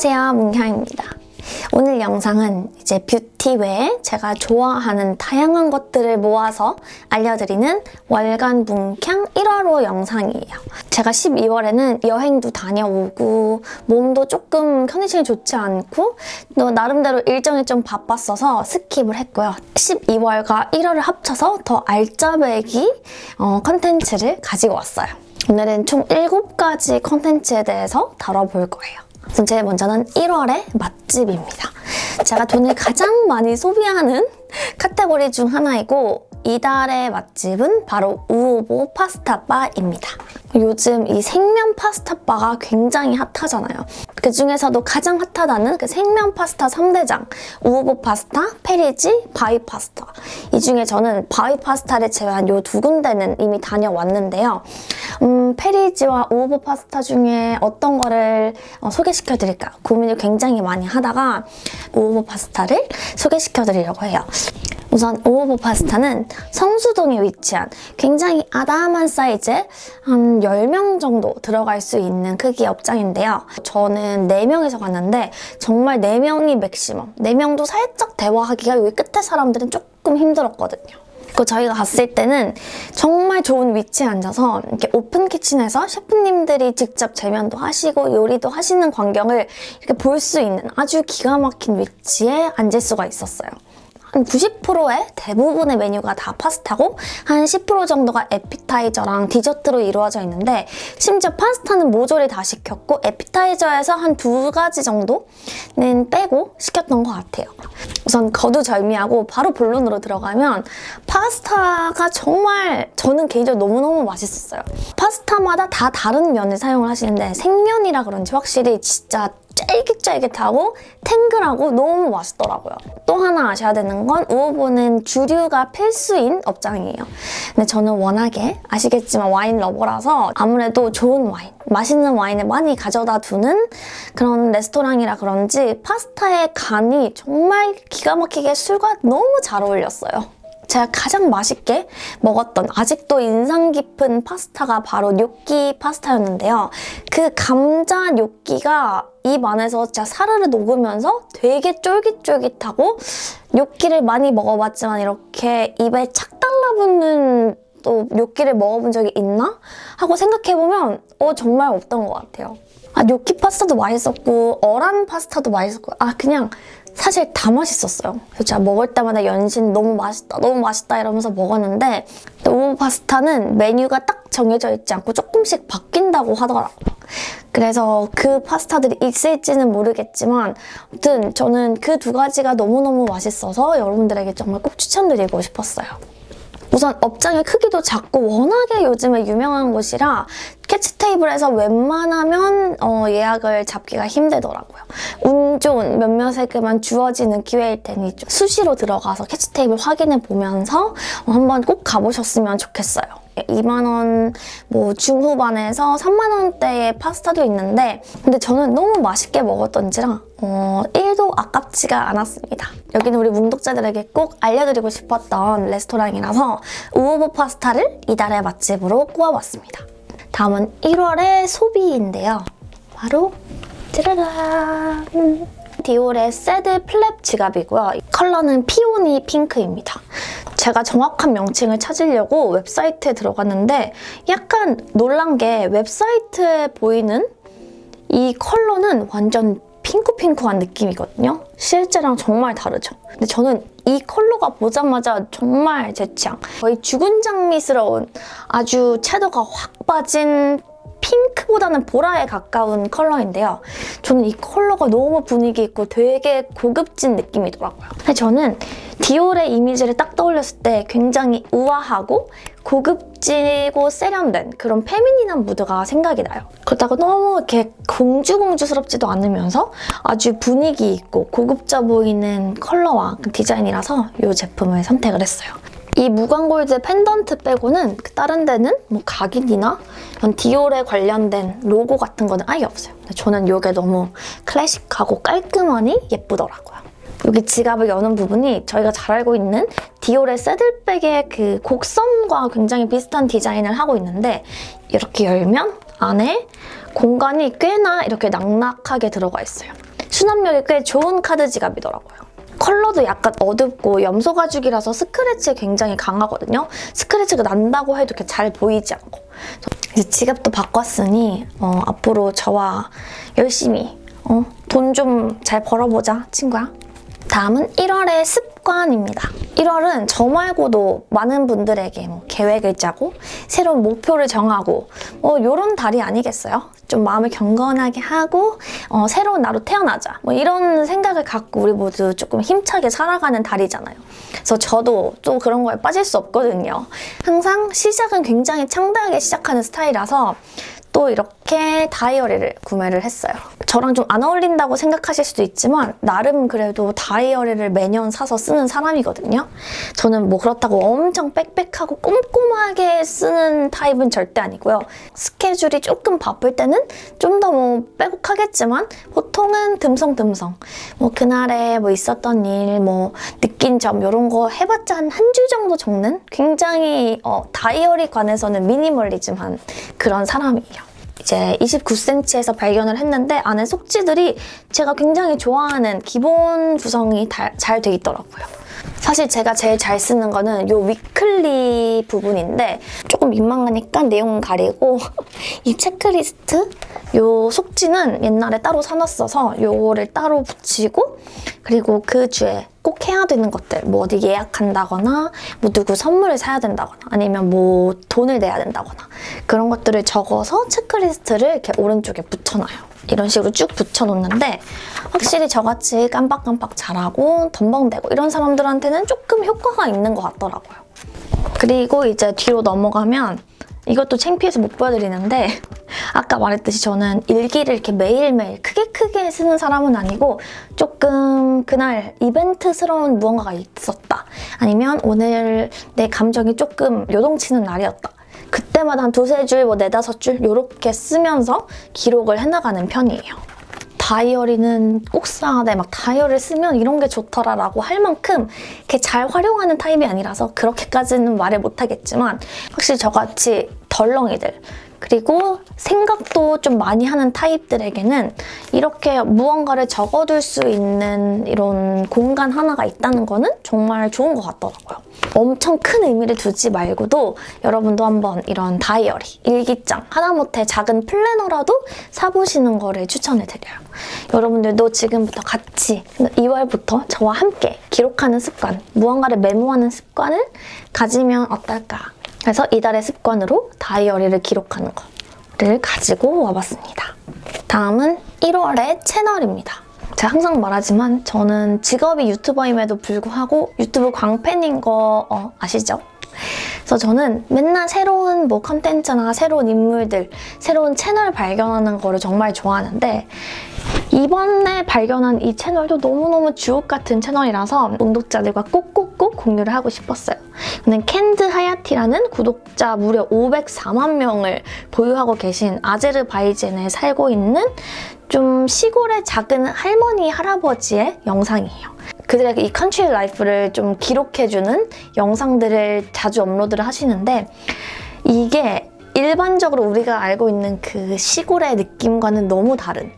안녕하세요 문향입니다. 오늘 영상은 이제 뷰티 외에 제가 좋아하는 다양한 것들을 모아서 알려드리는 월간 문캉 1월호 영상이에요. 제가 12월에는 여행도 다녀오고 몸도 조금 컨디션이 좋지 않고 또 나름대로 일정이 좀 바빴어서 skip을 했고요. 12월과 1월을 합쳐서 더 알짜배기 어, 컨텐츠를 가지고 왔어요. 오늘은 총 7가지 컨텐츠에 대해서 다뤄볼 거예요 제일 먼저는 1월의 맛집입니다. 제가 돈을 가장 많이 소비하는 카테고리 중 하나이고 이달의 맛집은 바로 우오보 파스타바입니다. 요즘 이 생면 파스타바가 굉장히 핫하잖아요. 그 중에서도 가장 핫하다는 그 생면 파스타 3대장 우오보 파스타, 페리지, 바이 파스타 이 중에 저는 바이 파스타를 제외한 이두 군데는 이미 다녀왔는데요. 음, 페리지와 우오보 파스타 중에 어떤 거를 어, 소개시켜드릴까 고민을 굉장히 많이 하다가 우오보 파스타를 소개시켜드리려고 해요. 우선 우오보 파스타는 성수동에 위치한 굉장히 아담한 사이즈의 한 10명 정도 들어갈 수 있는 크기의 업장인데요. 저는 4명이서 갔는데 정말 4명이 맥시멈. 4명도 살짝 대화하기가 여기 끝에 사람들은 조금 힘들었거든요. 그 저희가 갔을 때는 정말 좋은 위치에 앉아서 이렇게 오픈 키친에서 셰프님들이 직접 제면도 하시고 요리도 하시는 광경을 이렇게 볼 수 있는 아주 기가 막힌 위치에 앉을 수가 있었어요. 한 90%의 대부분의 메뉴가 다 파스타고 한 10% 정도가 에피타이저랑 디저트로 이루어져 있는데 심지어 파스타는 모조리 다 시켰고 에피타이저에서 한 두 가지 정도는 빼고 시켰던 것 같아요. 우선 거두절미하고 바로 본론으로 들어가면 파스타가 정말 저는 개인적으로 너무너무 맛있었어요. 파스타마다 다 다른 면을 사용을 하시는데 생면이라 그런지 확실히 진짜 쫄깃쫄깃하고 탱글하고 너무 맛있더라고요. 또 하나 아셔야 되는 건 우오보는 주류가 필수인 업장이에요. 근데 저는 워낙에 아시겠지만 와인 러버라서 아무래도 좋은 와인, 맛있는 와인을 많이 가져다 두는 그런 레스토랑이라 그런지 파스타의 간이 정말 기가 막히게 술과 너무 잘 어울렸어요. 제가 가장 맛있게 먹었던 아직도 인상 깊은 파스타가 바로 뇨끼 파스타였는데요. 그 감자 뇨끼가 입 안에서 진짜 사르르 녹으면서 되게 쫄깃쫄깃하고 뇨끼를 많이 먹어봤지만 이렇게 입에 착 달라붙는 또 뇨끼를 먹어본 적이 있나? 하고 생각해보면 어 정말 없던 것 같아요. 아 뇨끼 파스타도 맛있었고 어란 파스타도 맛있었고 아 그냥 사실 다 맛있었어요. 그래서 제가 먹을 때마다 연신 너무 맛있다, 너무 맛있다 이러면서 먹었는데 오모 파스타는 메뉴가 딱 정해져 있지 않고 조금씩 바뀐다고 하더라고요. 그래서 그 파스타들이 있을지는 모르겠지만 아무튼 저는 그 두 가지가 너무너무 맛있어서 여러분들에게 정말 꼭 추천드리고 싶었어요. 우선 업장의 크기도 작고 워낙에 요즘에 유명한 곳이라 캐치 테이블에서 웬만하면 어, 예약을 잡기가 힘들더라고요. 운 좋은 몇몇에게만 주어지는 기회일 테니 수시로 들어가서 캐치 테이블 확인해 보면서 어, 한번 꼭 가보셨으면 좋겠어요. 2만 원, 뭐 중후반에서 3만 원대의 파스타도 있는데 근데 저는 너무 맛있게 먹었던지라 어, 1도 아깝지가 않았습니다. 여기는 우리 문독자들에게 꼭 알려드리고 싶었던 레스토랑이라서 우오보 파스타를 이달의 맛집으로 꼽아봤습니다. 다음은 1월의 소비인데요. 바로 짜라란! 디올의 saddle flap 지갑이고요. 컬러는 peony 핑크입니다. 제가 정확한 명칭을 찾으려고 웹사이트에 들어갔는데 약간 놀란 게 웹사이트에 보이는 이 컬러는 완전 핑크핑크한 느낌이거든요. 실제랑 정말 다르죠. 근데 저는 이 컬러가 보자마자 정말 제 취향. 거의 죽은 장미스러운 아주 채도가 확 빠진 핑크보다는 보라에 가까운 컬러인데요. 저는 이 컬러가 너무 분위기 있고 되게 고급진 느낌이더라고요. 저는 디올의 이미지를 딱 떠올렸을 때 굉장히 우아하고 고급지고 세련된 그런 페미닌한 무드가 생각이 나요. 그렇다고 너무 이렇게 공주공주스럽지도 않으면서 아주 분위기 있고 고급져 보이는 컬러와 디자인이라서 이 제품을 선택을 했어요. 이 무광골드 펜던트 빼고는 그 다른 데는 뭐 각인이나 이런 디올에 관련된 로고 같은 거는 아예 없어요. 저는 이게 너무 클래식하고 깔끔하니 예쁘더라고요. 여기 지갑을 여는 부분이 저희가 잘 알고 있는 디올의 saddle bag의 그 곡선과 굉장히 비슷한 디자인을 하고 있는데 이렇게 열면 안에 공간이 꽤나 이렇게 낙낙하게 들어가 있어요. 수납력이 꽤 좋은 카드 지갑이더라고요. 컬러도 약간 어둡고 염소 가죽이라서 스크래치 굉장히 강하거든요. 스크래치가 난다고 해도 이렇게 잘 보이지 않고. 이제 지갑도 바꿨으니 어, 앞으로 저와 열심히 어, 돈 좀 잘 벌어보자, 친구야. 다음은 1월의 습관입니다. 1월은 저 말고도 많은 분들에게 뭐 계획을 짜고 새로운 목표를 정하고 뭐 이런 달이 아니겠어요? 좀 마음을 경건하게 하고 어, 새로운 나로 태어나자 뭐 이런 생각을 갖고 우리 모두 조금 힘차게 살아가는 달이잖아요. 그래서 저도 또 그런 거에 빠질 수 없거든요. 항상 시작은 굉장히 창대하게 시작하는 스타일이라서 또 이렇게 다이어리를 구매를 했어요. 저랑 좀 안 어울린다고 생각하실 수도 있지만 나름 그래도 다이어리를 매년 사서 쓰는 사람이거든요. 저는 뭐 그렇다고 엄청 빽빽하고 꼼꼼하게 쓰는 타입은 절대 아니고요. 스케줄이 조금 바쁠 때는 좀 더 뭐 빼곡하겠지만 보통은 듬성듬성 뭐 그날에 뭐 있었던 일, 뭐 느낀 점 이런 거 해봤자 한한줄 정도 적는 굉장히 어, 다이어리 관해서는 미니멀리즘한 그런 사람이에요. 이제 29cm에서 발견을 했는데 안에 속지들이 제가 굉장히 좋아하는 기본 구성이 잘 돼 있더라고요. 사실 제가 제일 잘 쓰는 거는 이 위클리 부분인데 조금 민망하니까 내용 가리고 이 체크리스트 이 속지는 옛날에 따로 사놨어서 이거를 따로 붙이고 그리고 그 주에 꼭 해야 되는 것들 뭐 어디 예약한다거나 뭐 누구 선물을 사야 된다거나 아니면 뭐 돈을 내야 된다거나 그런 것들을 적어서 체크리스트를 이렇게 오른쪽에 붙여놔요. 이런 식으로 쭉 붙여놓는데 확실히 저같이 깜빡깜빡 잘하고 덤벙대고 이런 사람들한테는 조금 효과가 있는 것 같더라고요. 그리고 이제 뒤로 넘어가면 이것도 창피해서 못 보여드리는데 아까 말했듯이 저는 일기를 이렇게 매일매일 크게 크게 쓰는 사람은 아니고 조금 그날 이벤트스러운 무언가가 있었다. 아니면 오늘 내 감정이 조금 요동치는 날이었다. 그때마다 한 두세 줄, 뭐 네다섯 줄 이렇게 쓰면서 기록을 해나가는 편이에요. 다이어리는 꼭 써야 돼. 막 다이어리를 쓰면 이런 게 좋더라 라고 할 만큼 이렇게 잘 활용하는 타입이 아니라서 그렇게까지는 말을 못하겠지만 확실히 저같이 덜렁이들 그리고 생각도 좀 많이 하는 타입들에게는 이렇게 무언가를 적어둘 수 있는 이런 공간 하나가 있다는 거는 정말 좋은 것 같더라고요. 엄청 큰 의미를 두지 말고도 여러분도 한번 이런 다이어리, 일기장, 하다못해 작은 플래너라도 사보시는 거를 추천해드려요. 여러분들도 지금부터 같이 2월부터 저와 함께 기록하는 습관, 무언가를 메모하는 습관을 가지면 어떨까 그래서 이달의 습관으로 다이어리를 기록하는 거를 가지고 와봤습니다. 다음은 1월의 채널입니다. 제가 항상 말하지만 저는 직업이 유튜버임에도 불구하고 유튜브 광팬인 거 어, 아시죠? 그래서 저는 맨날 새로운 뭐 컨텐츠나 새로운 인물들, 새로운 채널 발견하는 거를 정말 좋아하는데 이번에 발견한 이 채널도 너무너무 주옥 같은 채널이라서 구독자들과 꼭꼭꼭 공유를 하고 싶었어요. 저는 캔드 하야티라는 구독자 무려 504만 명을 보유하고 계신 아제르바이젠에 살고 있는 좀 시골의 작은 할머니, 할아버지의 영상이에요. 그들의 이 country life를 좀 기록해주는 영상들을 자주 업로드를 하시는데 이게 일반적으로 우리가 알고 있는 그 시골의 느낌과는 너무 다른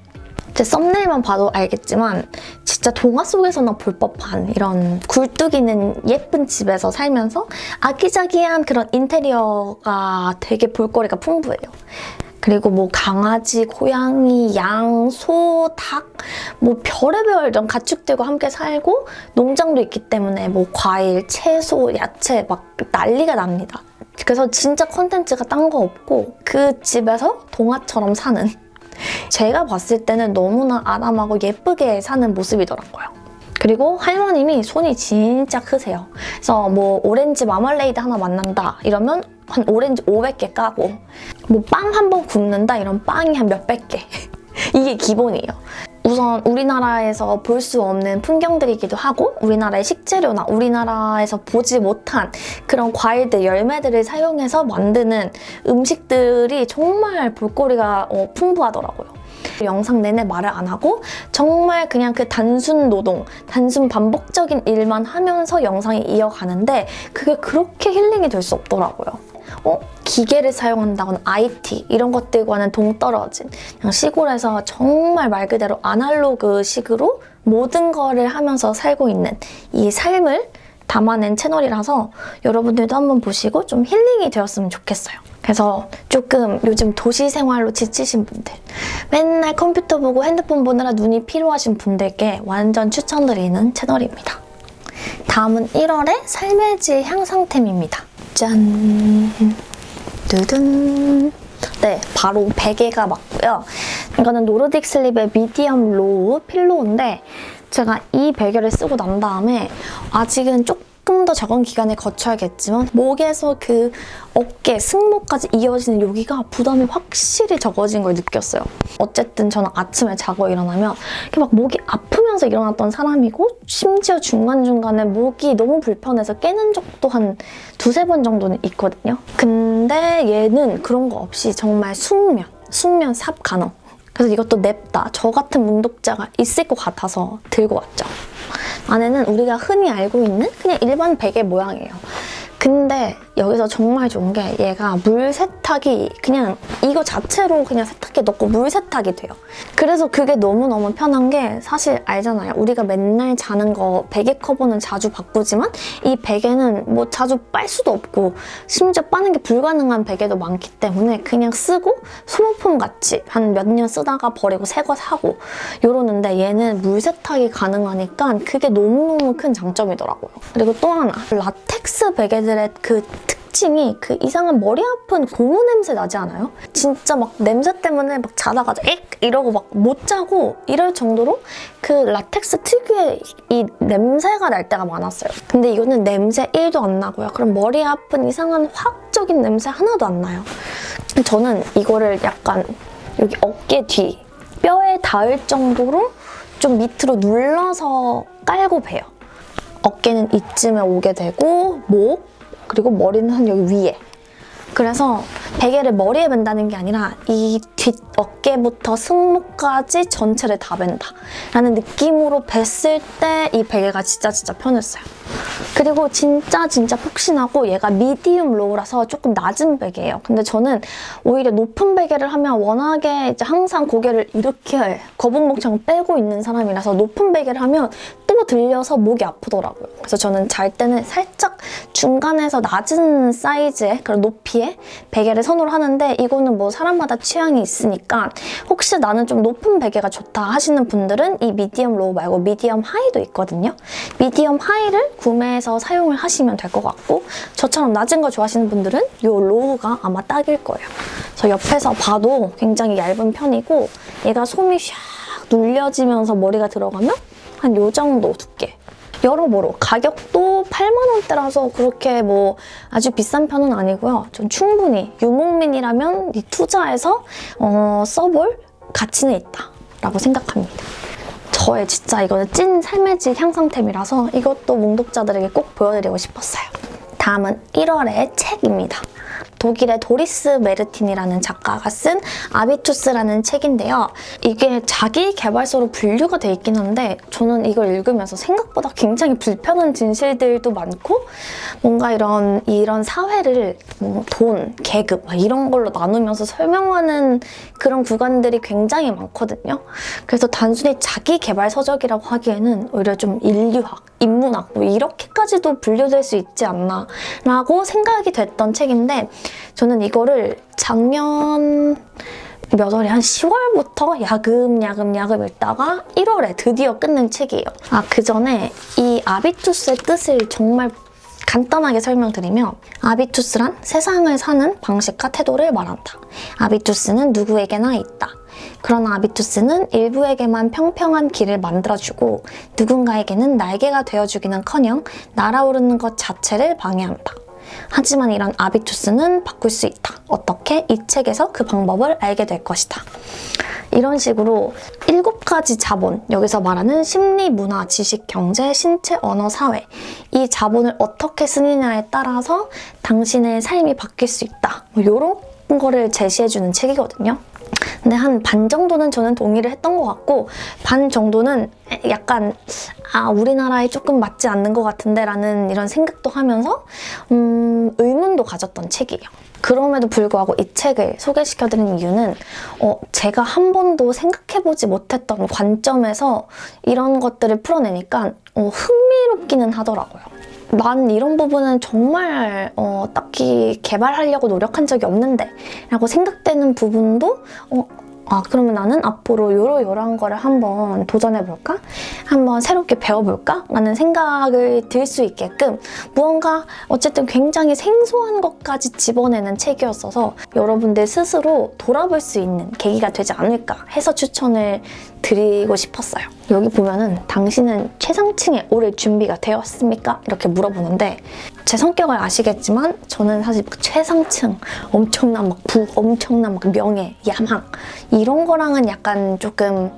제 썸네일만 봐도 알겠지만 진짜 동화 속에서나 볼 법한 이런 굴뚝 있는 예쁜 집에서 살면서 아기자기한 그런 인테리어가 되게 볼거리가 풍부해요. 그리고 뭐 강아지, 고양이, 양, 소, 닭, 뭐 별의별 이런 가축들과 함께 살고 농장도 있기 때문에 뭐 과일, 채소, 야채 막 난리가 납니다. 그래서 진짜 컨텐츠가 딴 거 없고 그 집에서 동화처럼 사는 제가 봤을 때는 너무나 아담하고 예쁘게 사는 모습이더라고요. 그리고 할머님이 손이 진짜 크세요. 그래서 뭐 오렌지 마멀레이드 하나 만난다 이러면 한 오렌지 500개 까고 뭐 빵 한 번 굽는다 이런 빵이 한 몇백 개 이게 기본이에요. 우선 우리나라에서 볼 수 없는 풍경들이기도 하고 우리나라의 식재료나 우리나라에서 보지 못한 그런 과일들, 열매들을 사용해서 만드는 음식들이 정말 볼거리가 어, 풍부하더라고요. 영상 내내 말을 안 하고 정말 그냥 그 단순 노동, 단순 반복적인 일만 하면서 영상이 이어가는데 그게 그렇게 힐링이 될 수 없더라고요. 어? 기계를 사용한다거나 IT 이런 것들과는 동떨어진 그냥 시골에서 정말 말 그대로 아날로그 식으로 모든 거를 하면서 살고 있는 이 삶을 담아낸 채널이라서 여러분들도 한번 보시고 좀 힐링이 되었으면 좋겠어요. 그래서 조금 요즘 도시 생활로 지치신 분들, 맨날 컴퓨터 보고 핸드폰 보느라 눈이 피로하신 분들께 완전 추천드리는 채널입니다. 다음은 1월의 삶의 질 향상템입니다. 짠! 두둔! 네, 바로 베개가 맞고요. 이거는 노르딕 슬립의 medium low pillow인데 제가 이 베개를 쓰고 난 다음에 아직은 조금 더 적은 기간을 거쳐야겠지만 목에서 그 어깨, 승모까지 이어지는 여기가 부담이 확실히 적어진 걸 느꼈어요. 어쨌든 저는 아침에 자고 일어나면 이렇게 막 목이 아프면서 일어났던 사람이고 심지어 중간중간에 목이 너무 불편해서 깨는 적도 한 두세 번 정도는 있거든요. 근데 얘는 그런 거 없이 정말 숙면, 숙면 삽 간호. 그래서 이것도 냅다 저 같은 문독자가 있을 것 같아서 들고 왔죠. 안에는 우리가 흔히 알고 있는 그냥 일반 베개 모양이에요. 근데 여기서 정말 좋은 게 얘가 물 세탁이 그냥 이거 자체로 그냥 세탁기에 넣고 물 세탁이 돼요. 그래서 그게 너무너무 편한 게 사실 알잖아요. 우리가 맨날 자는 거 베개 커버는 자주 바꾸지만 이 베개는 뭐 자주 빨 수도 없고 심지어 빠는 게 불가능한 베개도 많기 때문에 그냥 쓰고 소모품 같이 한 몇 년 쓰다가 버리고 새 거 사고 이러는데 얘는 물 세탁이 가능하니까 그게 너무너무 큰 장점이더라고요. 그리고 또 하나 라텍스 베개들의 그 특징이 그 이상한 머리 아픈 고무 냄새 나지 않아요? 진짜 막 냄새 때문에 막 자다가 엑 이러고 막 못 자고 이럴 정도로 그 라텍스 특유의 이 냄새가 날 때가 많았어요. 근데 이거는 냄새 1도 안 나고요. 그럼 머리 아픈 이상한 화학적인 냄새 하나도 안 나요. 저는 이거를 약간 여기 어깨 뒤 뼈에 닿을 정도로 좀 밑으로 눌러서 깔고 베요. 어깨는 이쯤에 오게 되고 목 그리고 머리는 한 여기 위에 그래서 베개를 머리에 벤다는 게 아니라 이 뒷 어깨부터 승모까지 전체를 다 벤다 라는 느낌으로 벴을 때 이 베개가 진짜 진짜 편했어요. 그리고 진짜 진짜 폭신하고 얘가 medium low라서 조금 낮은 베개예요. 근데 저는 오히려 높은 베개를 하면 워낙에 이제 항상 고개를 이렇게 거북목처럼 빼고 있는 사람이라서 높은 베개를 하면 또 들려서 목이 아프더라고요. 그래서 저는 잘 때는 살짝 중간에서 낮은 사이즈의 그런 높이의 베개를 선호를 하는데 이거는 뭐 사람마다 취향이 있으니까 혹시 나는 좀 높은 베개가 좋다 하시는 분들은 이 medium low 말고 medium high도 있거든요. medium high를 구매해서 사용을 하시면 될 것 같고 저처럼 낮은 거 좋아하시는 분들은 이 low가 아마 딱일 거예요. 저 옆에서 봐도 굉장히 얇은 편이고 얘가 솜이 샥 눌려지면서 머리가 들어가면 한 요 정도 두께. 여러모로 가격도 8만 원대라서 그렇게 뭐 아주 비싼 편은 아니고요. 전 충분히 유목민이라면 이 투자해서 어, 써볼 가치는 있다 라고 생각합니다. 저의 진짜 이거는 찐 삶의 질 향상템이라서 이것도 몽독자들에게 꼭 보여드리고 싶었어요. 다음은 1월의 책입니다. 독일의 도리스 메르틴이라는 작가가 쓴 아비투스라는 책인데요. 이게 자기 개발서로 분류가 돼 있긴 한데 저는 이걸 읽으면서 생각보다 굉장히 불편한 진실들도 많고 뭔가 이런 이런 사회를 뭐 돈, 계급 이런 걸로 나누면서 설명하는 그런 구간들이 굉장히 많거든요. 그래서 단순히 자기 개발 서적이라고 하기에는 오히려 좀 인류학, 인문학 뭐 이렇게까지도 분류될 수 있지 않나 라고 생각이 됐던 책인데 저는 이거를 작년 몇 월에 한 10월부터 야금 야금 야금 읽다가 1월에 드디어 끝낸 책이에요. 아, 그 전에 이 아비투스의 뜻을 정말 간단하게 설명드리면 아비투스란 세상을 사는 방식과 태도를 말한다. 아비투스는 누구에게나 있다. 그러나 아비투스는 일부에게만 평평한 길을 만들어주고 누군가에게는 날개가 되어주기는커녕 날아오르는 것 자체를 방해한다. 하지만 이런 아비투스는 바꿀 수 있다. 어떻게? 이 책에서 그 방법을 알게 될 것이다. 이런 식으로 일곱 가지 자본, 여기서 말하는 심리, 문화, 지식, 경제, 신체, 언어, 사회 이 자본을 어떻게 쓰느냐에 따라서 당신의 삶이 바뀔 수 있다. 뭐 이런 거를 제시해주는 책이거든요. 근데 한 반 정도는 저는 동의를 했던 것 같고 반 정도는 약간 아 우리나라에 조금 맞지 않는 것 같은데 라는 이런 생각도 하면서 음, 의문도 가졌던 책이에요. 그럼에도 불구하고 이 책을 소개시켜드린 이유는 어, 제가 한 번도 생각해보지 못했던 관점에서 이런 것들을 풀어내니까 어, 흥미롭기는 하더라고요. 난 이런 부분은 정말 어, 딱히 개발하려고 노력한 적이 없는데 라고 생각되는 부분도 어, 아 그러면 나는 앞으로 요러요러한 거를 한번 도전해볼까? 한번 새롭게 배워볼까? 라는 생각을 들 수 있게끔 무언가 어쨌든 굉장히 생소한 것까지 집어내는 책이었어서 여러분들 스스로 돌아볼 수 있는 계기가 되지 않을까 해서 추천을 드리고 싶었어요. 여기 보면은 당신은 최상층에 오를 준비가 되었습니까? 이렇게 물어보는데 제 성격을 아시겠지만 저는 사실 그 최상층, 엄청난 막 부, 엄청난 막 명예, 야망 이런 거랑은 약간 조금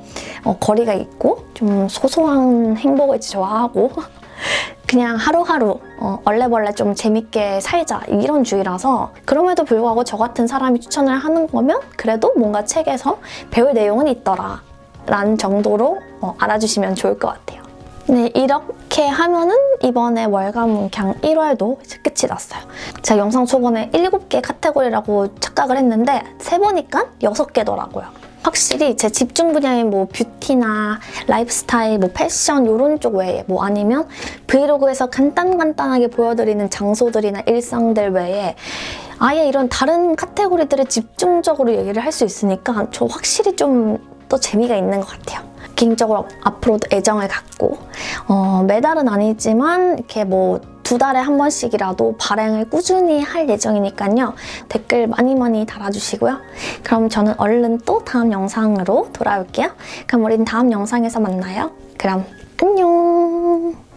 어, 거리가 있고 좀 소소한 행복을 좋아하고 그냥 하루하루 어, 얼레벌레 좀 재밌게 살자 이런 주의라서 그럼에도 불구하고 저 같은 사람이 추천을 하는 거면 그래도 뭔가 책에서 배울 내용은 있더라 라는 정도로 어, 알아주시면 좋을 것 같아요. 네, 이렇게 하면은 이번에 월간 문캉 1월도 이제 끝이 났어요. 제가 영상 초반에 7개 카테고리라고 착각을 했는데 세보니까 6개더라고요. 확실히 제 집중 분야인 뭐 뷰티나 라이프스타일, 뭐 패션 이런 쪽 외에 뭐 아니면 브이로그에서 간단간단하게 보여드리는 장소들이나 일상들 외에 아예 이런 다른 카테고리들을 집중적으로 얘기를 할 수 있으니까 저 확실히 좀 또 재미가 있는 것 같아요. 개인적으로 앞으로도 애정을 갖고 어, 매달은 아니지만 이렇게 뭐 두 달에 한 번씩이라도 발행을 꾸준히 할 예정이니까요. 댓글 많이 많이 달아주시고요. 그럼 저는 얼른 또 다음 영상으로 돌아올게요. 그럼 우린 다음 영상에서 만나요. 그럼 안녕!